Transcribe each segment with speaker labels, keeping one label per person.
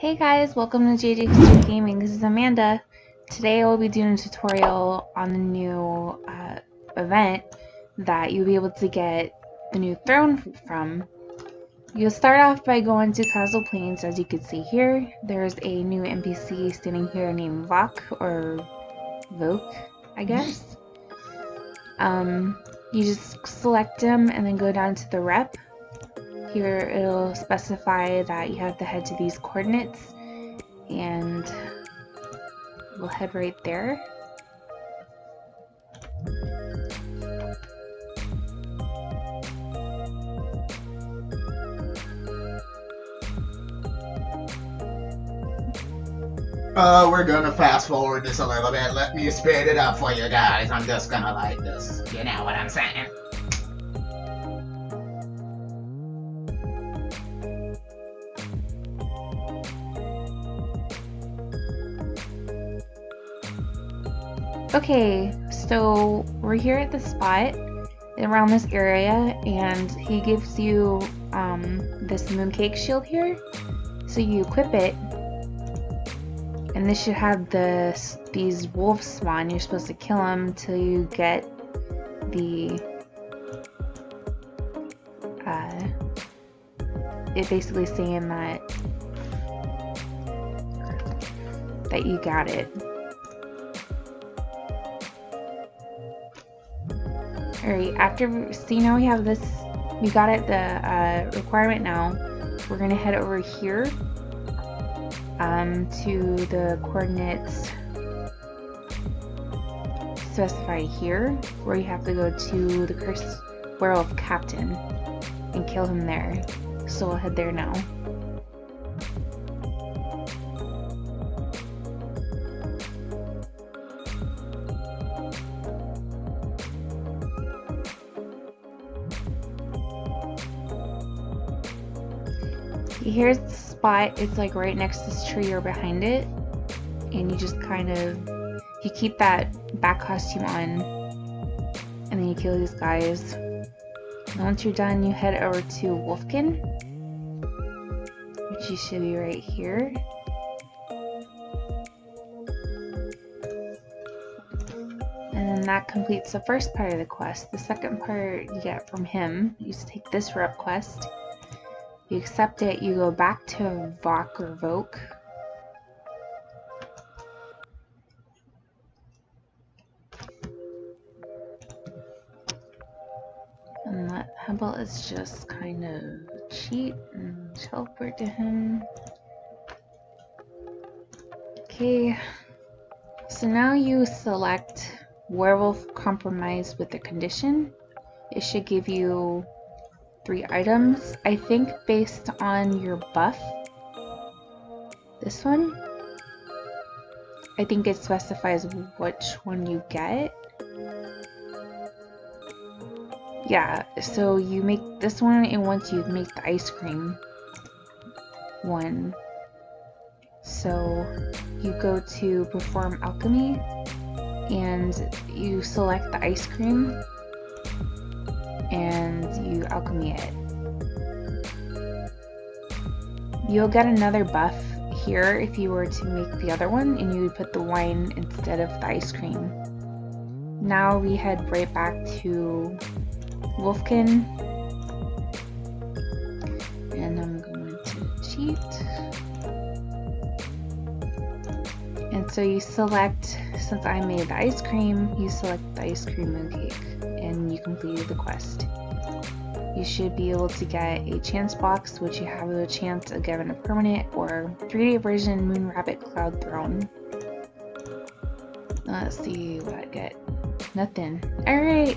Speaker 1: Hey guys, welcome to JJ Gaming. This is Amanda. Today I will be doing a tutorial on the new uh, event that you'll be able to get the new throne from. You'll start off by going to Castle Plains as you can see here. There's a new NPC standing here named Vok or Voke, I guess. Um, you just select him and then go down to the rep here it'll specify that you have to head to these coordinates and we'll head right there.
Speaker 2: Uh, we're gonna fast forward this a little bit. Let me speed it up for you guys. I'm just gonna like this. You know what I'm saying?
Speaker 1: Okay, so we're here at the spot around this area and he gives you um, this mooncake shield here. So you equip it and this should have this these wolves spawn. You're supposed to kill them until you get the uh, it basically saying that that you got it. Alright, after, see now we have this, we got it, the uh, requirement now. We're to head over here um, to the coordinates specified here, where you have to go to the Cursed Werewolf Captain and kill him there. So we'll head there now. Here's the spot. It's like right next to this tree or behind it. And you just kind of, you keep that back costume on. And then you kill these guys. And once you're done, you head over to Wolfkin. Which you should be right here. And then that completes the first part of the quest. The second part you get from him. You take this rep quest you accept it, you go back to Vok or Voke. And let Hebel is just kind of cheat and teleport to him. Okay, so now you select Werewolf Compromise with the condition. It should give you three items. I think based on your buff. This one. I think it specifies which one you get. Yeah, so you make this one and once you make the ice cream one. So you go to perform alchemy and you select the ice cream and you alchemy it. You'll get another buff here if you were to make the other one and you would put the wine instead of the ice cream. Now we head right back to Wolfkin and I'm going to cheat. And so you select, since I made the ice cream, you select the ice cream mooncake and you completed the quest. You should be able to get a chance box, which you have the chance of getting a permanent or 3D version Moon Rabbit Cloud Throne. Uh, let's see what I get. Nothing. Alright!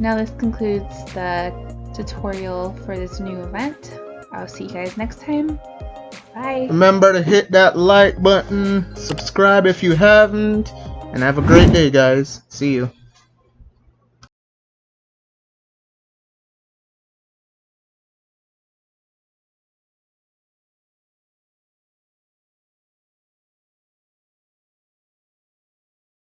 Speaker 1: Now this concludes the tutorial for this new event. I'll see you guys next time. Bye!
Speaker 2: Remember to hit that like button, subscribe if you haven't, and have a great day guys. See you.